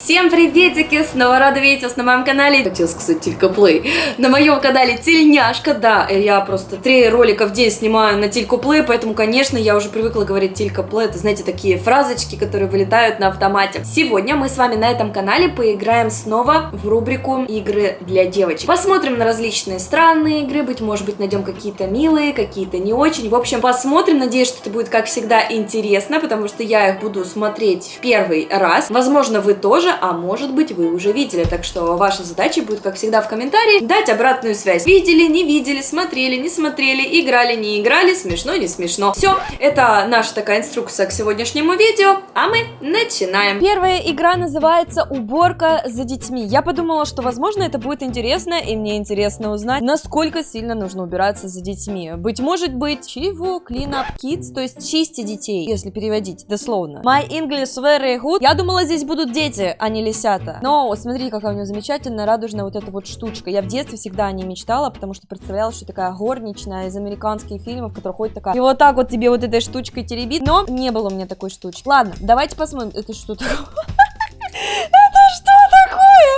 Всем приветики! Снова рада видеть вас на моем канале. Хотела сказать Тилька Плей. На моем канале Тельняшка, да. Я просто три ролика в день снимаю на Тильку Плей, поэтому, конечно, я уже привыкла говорить Тилька Плей. Это, знаете, такие фразочки, которые вылетают на автомате. Сегодня мы с вами на этом канале поиграем снова в рубрику игры для девочек. Посмотрим на различные странные игры, быть может быть найдем какие-то милые, какие-то не очень. В общем, посмотрим. Надеюсь, что это будет, как всегда, интересно, потому что я их буду смотреть в первый раз. Возможно, вы тоже а может быть вы уже видели. Так что ваша задача будет, как всегда, в комментарии дать обратную связь. Видели, не видели, смотрели, не смотрели, играли, не играли, смешно, не смешно. Все, это наша такая инструкция к сегодняшнему видео, а мы начинаем. Первая игра называется «Уборка за детьми». Я подумала, что, возможно, это будет интересно, и мне интересно узнать, насколько сильно нужно убираться за детьми. Быть может быть, чего? Clean up kids, то есть чисти детей, если переводить дословно. My English very good. Я думала, здесь будут дети, а не лисята. Но смотри, какая у нее замечательная радужная вот эта вот штучка. Я в детстве всегда о ней мечтала, потому что представляла, что такая горничная из американских фильмов, которая ходит такая, и вот так вот тебе вот этой штучкой теребит. Но не было у меня такой штучки. Ладно, давайте посмотрим. Это что такое?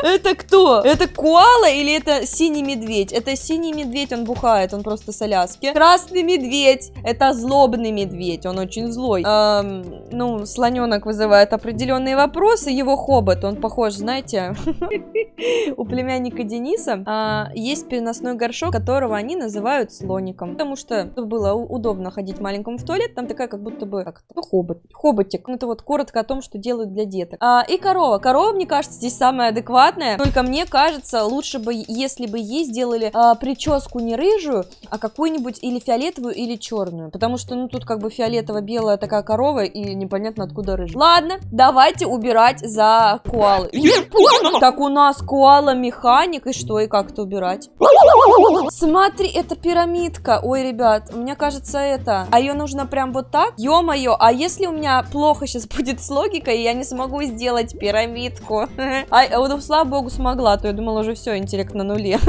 Это кто? Это коала или это синий медведь? Это синий медведь, он бухает, он просто с. Красный медведь, это злобный медведь, он очень злой. Эм, ну, слоненок вызывает определенные вопросы, его хобот, он похож, знаете, у племянника Дениса а, есть переносной горшок, которого они называют слоником, потому что было удобно ходить маленькому в туалет, там такая как будто бы, как ну, хобот, хоботик. Ну, это вот коротко о том, что делают для деток. А, и корова. Корова, мне кажется, здесь самая адекватная адекватная. Только мне кажется, лучше бы, если бы ей сделали а, прическу не рыжую, а какую-нибудь или фиолетовую, или черную. Потому что, ну, тут как бы фиолетово-белая такая корова, и непонятно откуда рыжая. Ладно, давайте убирать за коалы. Так у нас коала-механик, и что, и как это убирать? Смотри, это пирамидка. Ой, ребят, мне кажется, это... А ее нужно прям вот так? Ё-моё, а если у меня плохо сейчас будет с логикой, я не смогу сделать пирамидку? А, вот слава богу, смогла, а то я думала уже все, интеллект на нуле.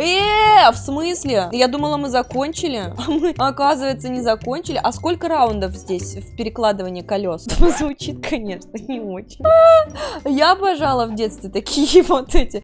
Э, в смысле? Я думала, мы закончили, а мы, оказывается, не закончили. А сколько раундов здесь в перекладывании колес? Звучит, конечно, не очень. Я обожала в детстве такие вот эти.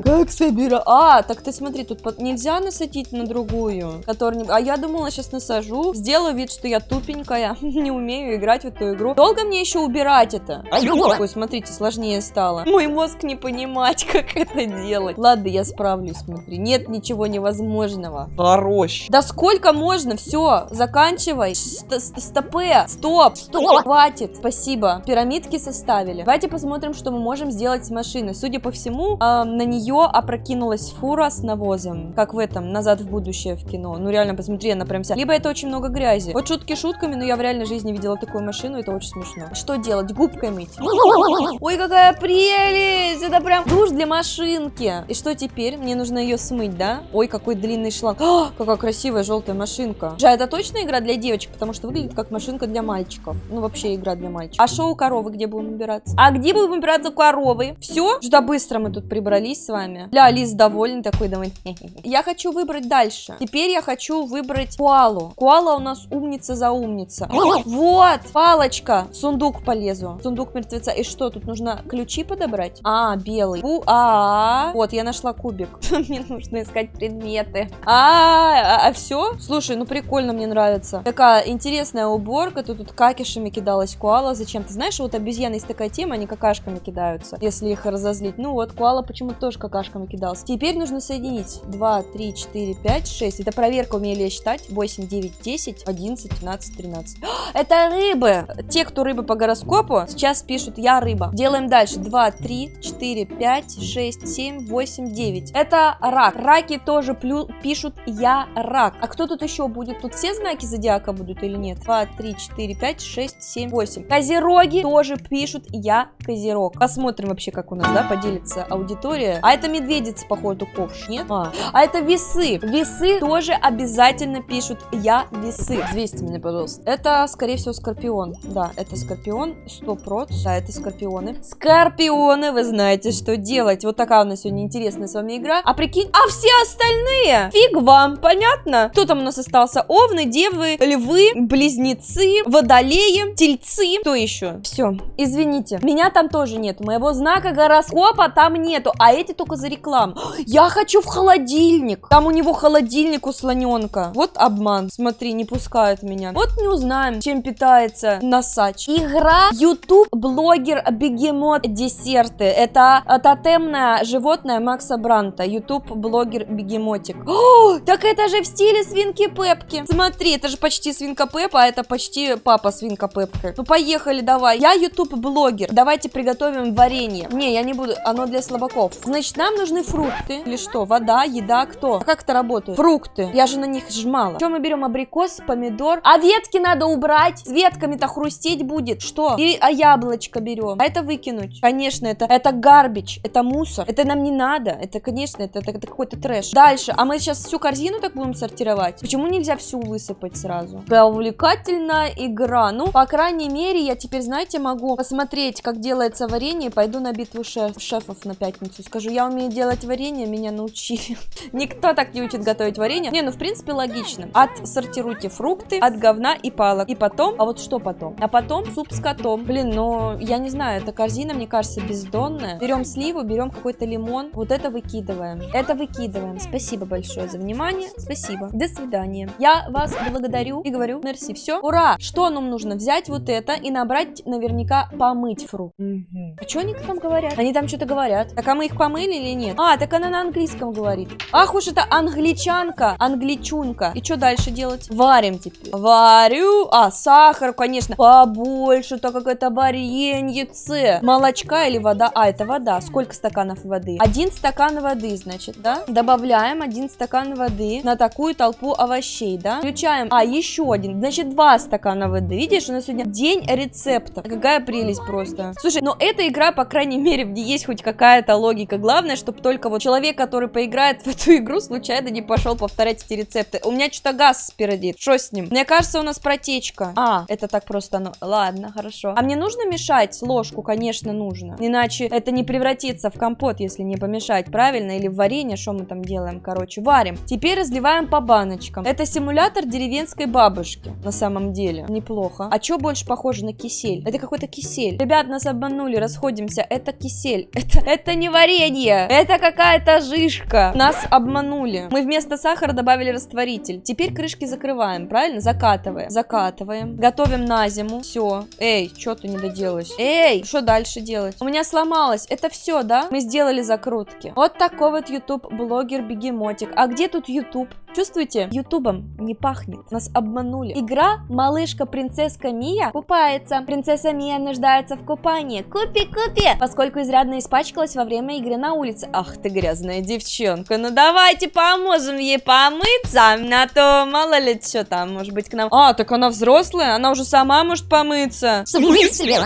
Как собира? А, так ты смотри, тут нельзя насадить на другую, которую... А я думала, сейчас насажу, сделаю вид, что я тупенькая, не умею играть в эту игру. Долго мне еще убирать это? Ой, смотрите, сложнее стало. Мой мозг не понимать, как это делать. Ладно, я справлюсь, смотри. Нет ничего невозможного. Хорош. Да сколько можно? Все, заканчивай. Стопе. Стоп. Стоп. Хватит. Спасибо. Пирамидки составили. Давайте посмотрим, что мы можем сделать с машиной. Судя по всему, э, на нее опрокинулась фура с навозом. Как в этом, назад в будущее в кино. Ну реально, посмотри, она прям вся. Либо это очень много грязи. Вот шутки шутками, но я в реальной жизни видела такую машину, это очень смешно. Что делать? Губкой мыть. Ой, какая прелесть прелесть! Это прям душ для машинки. И что теперь? Мне нужно ее смыть, да? Ой, какой длинный шланг. О, какая красивая желтая машинка. Жа, это точно игра для девочек? Потому что выглядит как машинка для мальчиков. Ну, вообще игра для мальчиков. А шоу коровы где будем убираться? А где будем убираться коровы? Все? Что быстро мы тут прибрались с вами. Ля, Лиз довольный такой, давай. Я хочу выбрать дальше. Теперь я хочу выбрать куалу. Куала у нас умница за умница. Вот, палочка. В сундук полезу. В сундук мертвеца. И что, тут нужно ключи подобрать? А, белый. У, а, Вот, я нашла кубик. Мне нужно искать предметы. А, а, все? Слушай, ну прикольно, мне нравится. Такая интересная уборка. Тут, тут какишами кидалась куала. Зачем? Ты знаешь, вот обезьяны есть такая тема, они какашками кидаются, если их разозлить. Ну вот, куала почему-то тоже какашками кидался. Теперь нужно соединить 2, 3, 4, 5, 6. Это проверка, умели я считать. 8, 9, 10, 11, 12, 13. Это рыбы! Те, кто рыбы по гороскопу, сейчас пишут «я рыба». Делаем дальше. 2, 3, H 4, 5, 6, 7, 8, 9. Это рак. Раки тоже плю пишут «Я рак». А кто тут еще будет? Тут все знаки зодиака будут или нет? 2, 3, 4, 5, 6, 7, 8. Козероги тоже пишут «Я козерог». Посмотрим вообще, как у нас, да, поделится аудитория. А это медведица, походу, ковш, нет? А, а это весы. Весы тоже обязательно пишут «Я весы». Взвесьте меня, пожалуйста. Это, скорее всего, скорпион. Да, это скорпион, 100%. Да, это скорпионы. Скорпионы вы вы знаете, что делать. Вот такая у нас сегодня интересная с вами игра. А прикинь, а все остальные? Фиг вам, понятно? Кто там у нас остался? Овны, девы, львы, близнецы, водолеи, тельцы. Кто еще? Все, извините. Меня там тоже нет. Моего знака гороскопа там нету. А эти только за рекламу. Я хочу в холодильник. Там у него холодильник у слоненка. Вот обман. Смотри, не пускают меня. Вот не узнаем, чем питается носач. Игра YouTube блогер бегемот десерты. Это тотемное животное Макса Бранта. YouTube блогер бегемотик. О, так это же в стиле свинки Пепки. Смотри, это же почти свинка Пепа, а это почти папа свинка Пепка. Ну поехали, давай. Я YouTube блогер. Давайте приготовим варенье. Не, я не буду, оно для слабаков. Значит, нам нужны фрукты. Или что? Вода, еда, кто? А как это работает? Фрукты. Я же на них жмала. Что мы берем? Абрикос, помидор. А ветки надо убрать. С ветками-то хрустеть будет. Что? И а яблочко берем. А это выкинуть. Конечно, это, это гарбич. Это мусор. Это нам не надо. Это, конечно, это, это, это какой-то трэш. Дальше. А мы сейчас всю корзину так будем сортировать? Почему нельзя всю высыпать сразу? Да, увлекательная игра. Ну, по крайней мере, я теперь, знаете, могу посмотреть, как делается варенье. Пойду на битву шеф, шефов на пятницу. Скажу, я умею делать варенье, меня научили. Никто так не учит готовить варенье. Не, ну, в принципе, логично. Отсортируйте фрукты от говна и палок. И потом, а вот что потом? А потом суп с котом. Блин, ну, я не знаю, эта корзина, мне кажется, бездонная. Берем сливу, берем какой-то лимон. Вот это выкидываем. Это выкидываем. Спасибо большое за внимание. Спасибо. До свидания. Я вас благодарю и говорю мерси. Все. Ура! Что нам нужно? Взять вот это и набрать, наверняка, помыть фрукт. Угу. А что они там говорят? Они там что-то говорят. Так, а мы их помыли или нет? А, так она на английском говорит. Ах уж это англичанка, англичунка. И что дальше делать? Варим теперь. Варю. А, сахар, конечно. Побольше, так как это вареньице. Молочка или вода? А, это вода. Сколько стаканов воды? Один стакан воды, значит, да? Добавляем один стакан воды на такую толпу овощей, да? Включаем. А, еще один. Значит, два стакана воды. Видишь, у нас сегодня день рецептов. Какая прелесть просто. Слушай, но эта игра, по крайней мере, ней есть хоть какая-то логика. Главное, чтобы только вот человек, который поиграет в эту игру, случайно не пошел повторять эти рецепты. У меня что-то газ спереди. Что с ним? Мне кажется, у нас протечка. А, это так просто, ну, ладно, хорошо. А мне нужно мешать ложку? Конечно, нужно. Иначе это не превратится в компот, если не помешать, правильно? Или в варенье, что мы там делаем? Короче, варим. Теперь разливаем по баночкам. Это симулятор деревенской бабушки, на самом деле. Неплохо. А что больше похоже на кисель? Это какой-то кисель. Ребят, нас обманули, расходимся. Это кисель. Это, это не варенье. Это какая-то жишка. Нас обманули. Мы вместо сахара добавили растворитель. Теперь крышки закрываем, правильно? Закатываем. Закатываем. Готовим на зиму. Все. Эй, что ты не доделаешь? Эй, что дальше делать? У меня сломалось. Это все, да? Мы сделали закрутки. Вот такой вот YouTube блогер бегемотик. А где тут YouTube? Чувствуете? Ютубом не пахнет. Нас обманули. Игра «Малышка-принцесска Мия» купается. Принцесса Мия нуждается в купании. Купи, купи! Поскольку изрядно испачкалась во время игры на улице. Ах ты грязная девчонка. Ну давайте поможем ей помыться. А то мало ли что там, может быть, к нам... А, так она взрослая? Она уже сама может помыться.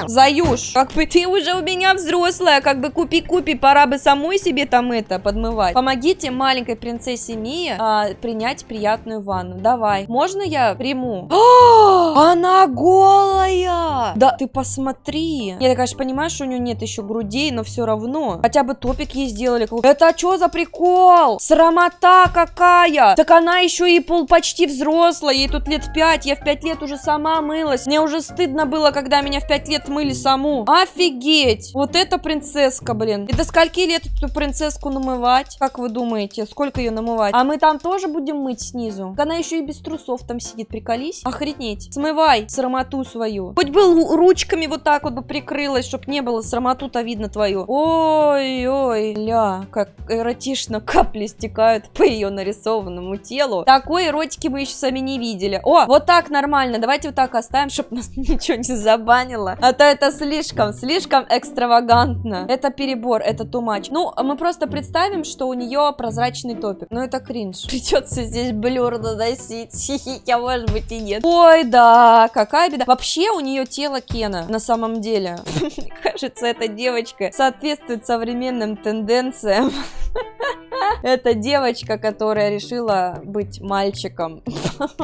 Заюш, как бы ты уже у меня взрослая, как бы купи-купи, пора бы самой себе там это подмывать. Помогите маленькой принцессе Мии а, принять приятную ванну. Давай. Можно я приму? А, она голая! Да, ты посмотри. Я, конечно, понимаю, что у нее нет еще грудей, но все равно. Хотя бы топик ей сделали. Это что за прикол? Срамота какая! Так она еще и пол почти взрослая, ей тут лет пять. Я в пять лет уже сама мылась. Мне уже стыдно было, когда меня в пять лет мыли саму. Офигеть! Вот это принцесска, блин. И до скольки лет эту принцесску намывать? Как вы думаете, сколько ее намывать? А мы там тоже будем мыть снизу? Она еще и без трусов там сидит, приколись. Охренеть. Смывай срамоту свою. Хоть бы ручками вот так вот бы прикрылась, чтоб не было срамоту-то видно твою. Ой-ой, ля, как эротично капли стекают по ее нарисованному телу. Такой эротики мы еще сами не видели. О, вот так нормально. Давайте вот так оставим, чтобы нас ничего не забанило. А то это слишком, слишком экстравагантно. Это перебор, это much. Ну, мы просто представим, что у нее прозрачный топик. Но это кринж. Придется здесь блюр наносить. Хихи, может быть и нет. Ой, да, какая беда. Вообще у нее тело Кена, на самом деле. Кажется, эта девочка соответствует современным тенденциям. Это девочка, которая решила быть мальчиком.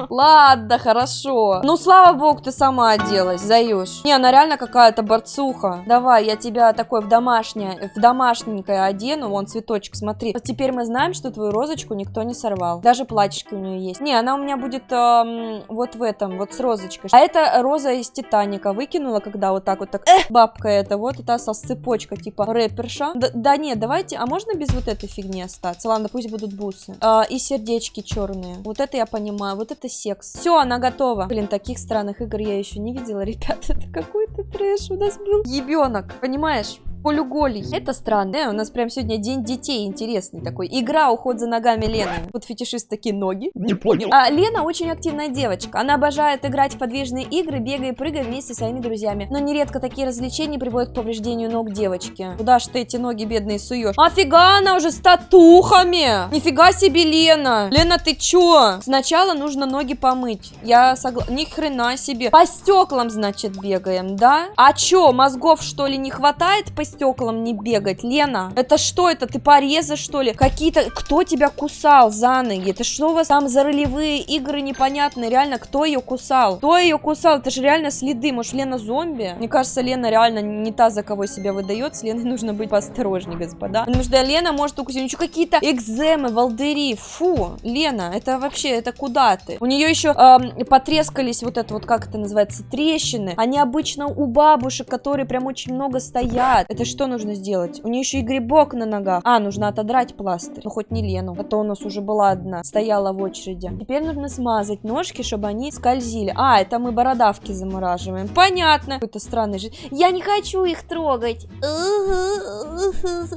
Ладно, хорошо. Ну, слава богу, ты сама оделась, Заюш. Не, она реально какая-то борцуха. Давай, я тебя такой в домашнее, в домашненькое одену. Вон, цветочек, смотри. Теперь мы знаем, что твою розочку никто не сорвал. Даже платьишко у нее есть. Не, она у меня будет эм, вот в этом, вот с розочкой. А это роза из Титаника. Выкинула, когда вот так вот так. Эх, бабка это, вот это со цепочка, типа рэперша. Да, да нет, давайте, а можно без вот этой фигни остаться? Ладно, пусть будут бусы. А, и сердечки черные. Вот это я понимаю, вот это секс. Все, она готова. Блин, таких странных игр я еще не видела, ребят. Это какой-то трэш у нас был. Ебенок, понимаешь? Полуголий. Это странно. Э, у нас прям сегодня день детей интересный такой. Игра «Уход за ногами Лены». Вот фетишист такие ноги. Не понял. А Лена очень активная девочка. Она обожает играть в подвижные игры, бегая и прыгая вместе со своими друзьями. Но нередко такие развлечения приводят к повреждению ног девочки. Куда ж ты эти ноги бедные суешь? Офига она уже с татухами! Нифига себе, Лена! Лена, ты чё? Сначала нужно ноги помыть. Я согласна. Ни хрена себе. По стеклам, значит, бегаем, да? А чё, мозгов, что ли, не хватает по стеклам не бегать. Лена, это что это? Ты порезы, что ли? Какие-то... Кто тебя кусал за ноги? Это что у вас там за ролевые игры непонятные? Реально, кто ее кусал? Кто ее кусал? Это же реально следы. Может, Лена зомби? Мне кажется, Лена реально не та, за кого себя выдает. С Леной нужно быть поосторожнее, господа. Потому что Лена может укусить. Еще какие-то экземы, волдыри. Фу, Лена, это вообще, это куда ты? У нее еще эм, потрескались вот это вот, как это называется, трещины. Они обычно у бабушек, которые прям очень много стоят. Это это что нужно сделать? У нее еще и грибок на ногах. А, нужно отодрать пластырь. Ну, хоть не Лену. А то у нас уже была одна. Стояла в очереди. Теперь нужно смазать ножки, чтобы они скользили. А, это мы бородавки замораживаем. Понятно. Какой-то странный же. Я не хочу их трогать.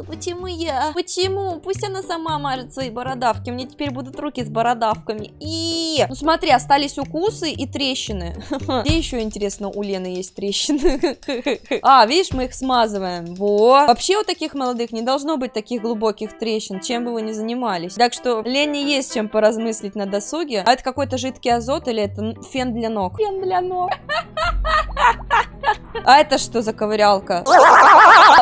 Почему я? Почему? Пусть она сама мажет свои бородавки. Мне теперь будут руки с бородавками. И, ну смотри, остались укусы и трещины. Где еще, интересно, у Лены есть трещины? А, видишь, мы их смазываем. Во. Вообще у таких молодых не должно быть таких глубоких трещин, чем бы вы ни занимались. Так что Лене есть чем поразмыслить на досуге. А это какой-то жидкий азот или это фен для ног? Фен для ног. А это что за ковырялка?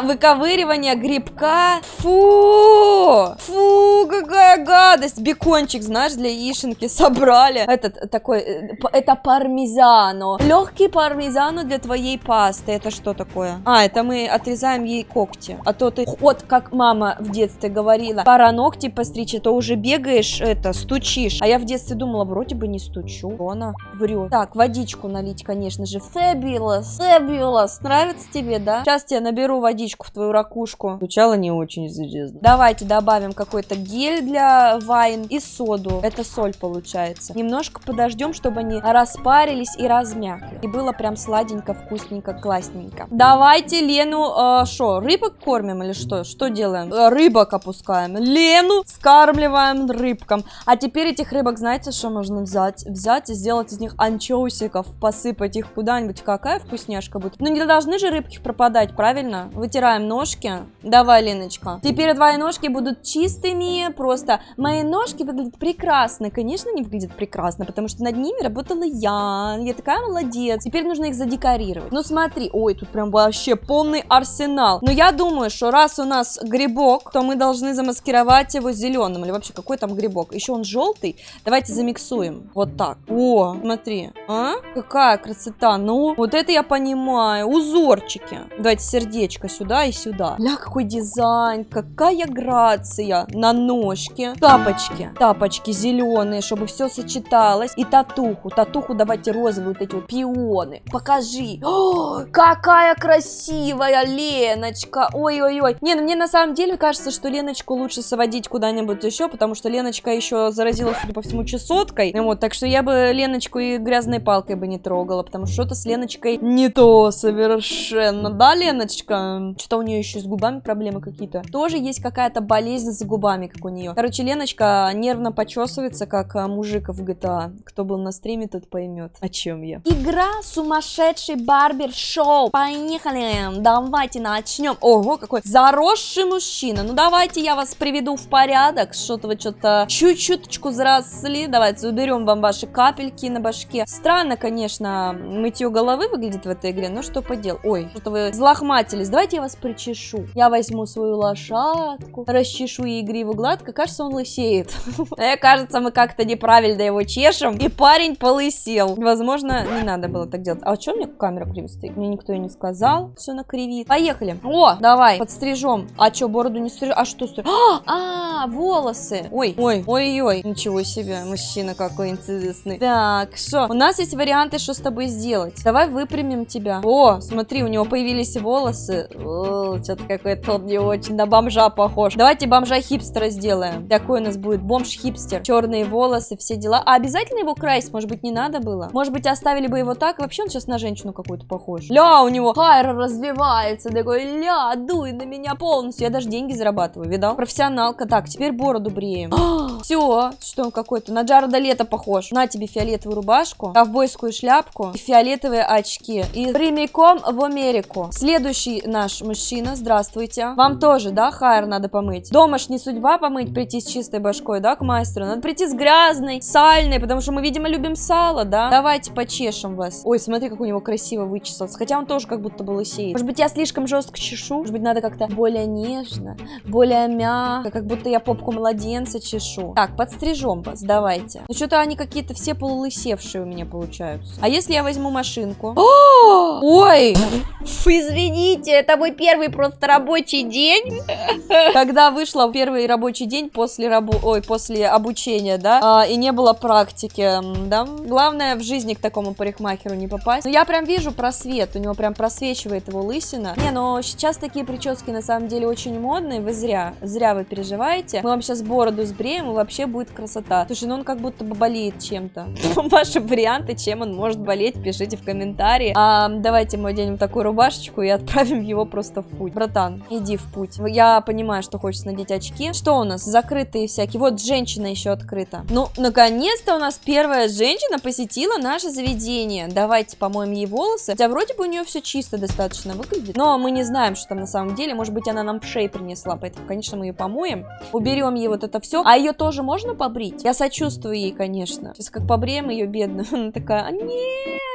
Выковыривание грибка. Фу! Фу, какая гадость! Бекончик, знаешь, для яишенки собрали. Этот такой, э, это пармезано. Легкий пармезано для твоей пасты. Это что такое? А, это мы отрезаем ей когти. А то ты, вот как мама в детстве говорила, пора ногти постричь, а то уже бегаешь, это, стучишь. А я в детстве думала, вроде бы не стучу. Она врет. Так, водичку налить, конечно же. Fabulous, fabulous. Нравится тебе, да? Сейчас я наберу водичку в твою ракушку. Звучало не очень, если Давайте добавим какой-то гель для вайн и соду. Это соль получается. Немножко подождем, чтобы они распарились и размякли. И было прям сладенько, вкусненько, классненько. Давайте Лену, что, э, рыбок кормим или что? Что делаем? Э, рыбок опускаем. Лену скармливаем рыбкам. А теперь этих рыбок, знаете, что можно взять? Взять и сделать из них анчоусиков, посыпать их куда-нибудь. Какая вкусняшка будет. Ну не должны же рыбки пропадать, правильно? Вытираем ножки. Давай, Леночка. Теперь твои ножки будут чистыми, просто. Мои ножки выглядят прекрасно. Конечно, не выглядят прекрасно, потому что над ними работала я. Я такая молодец. Теперь нужно их задекорировать. Ну смотри, ой, тут прям вообще полный арсенал. Но я думаю, что раз у нас грибок, то мы должны замаскировать его зеленым. Или вообще, какой там грибок? Еще он желтый. Давайте замиксуем. Вот так. О, смотри. А? Какая красота. Ну, вот это я понимаю. Узорчики. Давайте сердечко сюда и сюда. Ля, какой дизайн. Какая грация на ножке. Тапочки. Тапочки зеленые, чтобы все сочеталось. И татуху. Татуху давайте розовые вот эти вот пионы. Покажи. О, какая красивая Леночка. Ой-ой-ой. Не, ну мне на самом деле кажется, что Леночку лучше соводить куда-нибудь еще, потому что Леночка еще заразила, судя по всему, чесоткой. Вот, так что я бы Леночку и грязной палкой бы не трогала, потому что что-то с Леночкой не то совершенно. Да, Леночка? Что-то у нее еще с губами проблемы какие-то. Тоже есть какая-то болезнь с губами, как у нее. Короче, Леночка нервно почесывается, как а, мужик в GTA. Кто был на стриме, тот поймет, о чем я. Игра сумасшедший барбер-шоу. Поехали! Давайте начнем. Ого, какой заросший мужчина. Ну, давайте я вас приведу в порядок. Что-то вы что-то чуть-чуточку заросли. Давайте уберем вам ваши капельки на башке. Странно, конечно, мытье головы выглядит в этой игре, ну что подел. Ой, что-то вы злохматились. Давайте я вас причешу. Я возьму свою лошадку, расчешу ей игриву гладко. Кажется, он лысеет. Мне кажется, мы как-то неправильно его чешем, и парень полысел. Возможно, не надо было так делать. А что мне камера криво стоит? Мне никто и не сказал, что она кривит. Поехали. О, давай, подстрижем. А что, бороду не стрижем? А что стрижем? А, а, волосы. Ой, ой, ой-ой. Ничего себе, мужчина какой интересный. Так, что? У нас есть варианты, что с тобой сделать. Давай выпрямим тебя. О, смотри, у него появились волосы. Что-то какой-то он не очень на бомжа похож. Давайте бомжа-хипстера сделаем. Такой у нас будет бомж-хипстер. Черные волосы, все дела. А обязательно его красить? Может быть, не надо было? Может быть, оставили бы его так? Вообще он сейчас на женщину какую-то похож. Ля, у него хайр развивается. Такой, ля, дуй на меня полностью. Я даже деньги зарабатываю, видал? Профессионалка. Так, теперь бороду бреем. все, что он какой-то. На Джареда Лето похож. На тебе фиолетовую рубашку, ковбойскую шляпку фиолетовые очки. И прямиком в Америку. Следующий наш мужчина, здравствуйте. Вам тоже, да, хайр надо помыть? Дома не судьба помыть, прийти с чистой башкой, да, к мастеру? Надо прийти с грязной, сальной, потому что мы, видимо, любим сало, да? Давайте почешем вас. Ой, смотри, как у него красиво вычесался. Хотя он тоже как будто бы лысеет. Может быть, я слишком жестко чешу? Может быть, надо как-то более нежно, более мягко, как будто я попку младенца чешу. Так, подстрижем вас, давайте. Ну, что-то они какие-то все полулысевшие у меня получаются. А если я возьму машинку? О! Ой! Извините, это мой первый просто рабочий день. Когда вышла первый рабочий день после рабо... Ой, после обучения, да, а, и не было практики, да. Главное в жизни к такому парикмахеру не попасть. Но я прям вижу просвет, у него прям просвечивает его лысина. Не, но сейчас такие прически на самом деле очень модные, вы зря, зря вы переживаете. Мы вам сейчас бороду сбреем, и вообще будет красота. Слушай, ну он как будто бы болеет чем-то. Ваши варианты, чем он может болеть, пишите в комментарии. А, давайте мы оденем такую рубашечку и отправим его просто в путь. Братан, иди в путь. Я понимаю, что хочется надеть очки. Что у нас? Закрытые всякие. Вот женщина еще открыта. Ну, наконец-то у нас первая женщина посетила наше заведение. Давайте помоем ей волосы. Хотя вроде бы у нее все чисто достаточно выглядит. Но мы не знаем, что там на самом деле. Может быть, она нам пшей принесла. Поэтому, конечно, мы ее помоем. Уберем ей вот это все. А ее тоже можно побрить? Я сочувствую ей, конечно. Сейчас как побреем ее бедную. Она такая, а нет,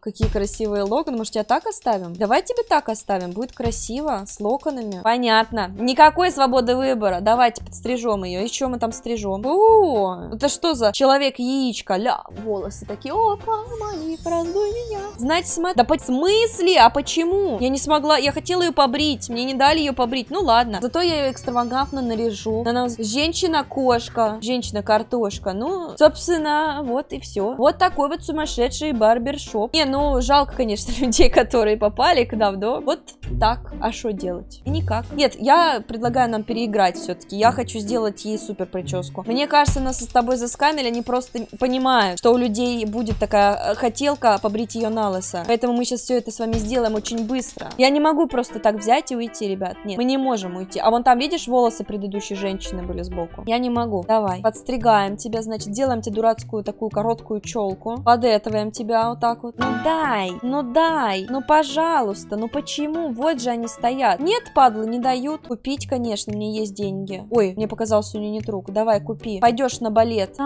Какие красивые локоны. Может, я так оставим? Давай тебе так оставим. Будет красиво, с локонами. Понятно. Никакой свободы выбора. Давайте подстрижем ее. Еще мы там стрижем. О, это что за человек-яичко? Ля, волосы такие. Опа, мои, раздуй меня. Знаете, смотри. Да по смысле? А почему? Я не смогла. Я хотела ее побрить. Мне не дали ее побрить. Ну ладно. Зато я ее экстравагантно наряжу. Она женщина-кошка. Женщина-картошка. Ну, собственно, вот и все. Вот такой вот сумасшедший барбершоп шоп. Не, ну, жалко, конечно, людей, которые попали к нам, но вот так. А что делать? И никак. Нет, я предлагаю нам переиграть все-таки. Я хочу сделать ей супер прическу. Мне кажется, нас с тобой заскамили, они просто понимают, что у людей будет такая э, хотелка побрить ее на лысо. Поэтому мы сейчас все это с вами сделаем очень быстро. Я не могу просто так взять и уйти, ребят. Нет, мы не можем уйти. А вон там, видишь, волосы предыдущей женщины были сбоку? Я не могу. Давай, подстригаем тебя, значит, делаем тебе дурацкую такую короткую челку. Подэтываем тебя вот так вот вот. Ну дай, ну дай, ну пожалуйста, ну почему? Вот же они стоят. Нет, падлы, не дают. Купить, конечно, мне есть деньги. Ой, мне показался у нее нет рук. Давай, купи. Пойдешь на балет.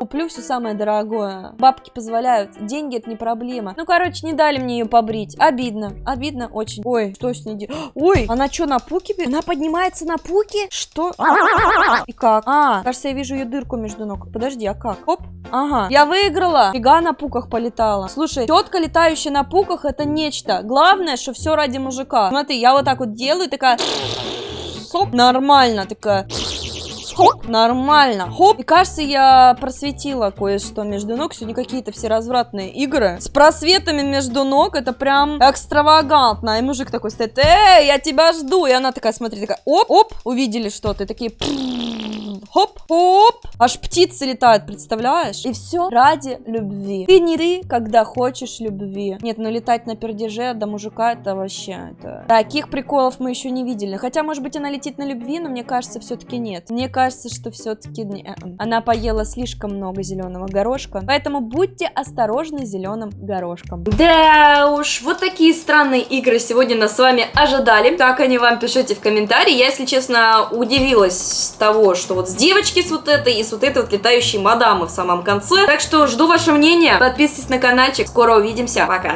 Куплю все самое дорогое. Бабки позволяют. Деньги это не проблема. Ну, короче, не дали мне ее побрить. Обидно. Обидно очень. Ой, что с ней делать? Ой, она что, на пуке? Она поднимается на пуке? Что? И как? А, кажется, я вижу ее дырку между ног. Подожди, а как? Оп. Ага. Я выиграла. Фига на пуках полетала. Слушай, тетка, летающая на пуках, это нечто. Главное, что все ради мужика. Смотри, я вот так вот делаю, такая... Хоп, нормально, такая... Хоп, нормально. Хоп. И кажется, я просветила кое-что между ног. Сегодня какие-то все развратные игры. С просветами между ног. Это прям экстравагантно. И мужик такой стоит. Эй, я тебя жду. И она такая, смотри, такая, оп, оп. Увидели что-то. И такие хоп, хоп, аж птицы летают, представляешь? И все ради любви. Ты не ты, когда хочешь любви. Нет, ну летать на пердеже до мужика, это вообще, это... Таких приколов мы еще не видели. Хотя, может быть, она летит на любви, но мне кажется, все-таки нет. Мне кажется, что все-таки. Э, она поела слишком много зеленого горошка, поэтому будьте осторожны с зеленым горошком. Да уж, вот такие странные игры сегодня нас с вами ожидали. Как они вам, пишите в комментарии. Я, если честно, удивилась с того, что вот здесь девочки с вот этой, и с вот этой вот летающей мадамы в самом конце. Так что жду ваше мнение, подписывайтесь на каналчик, скоро увидимся, пока!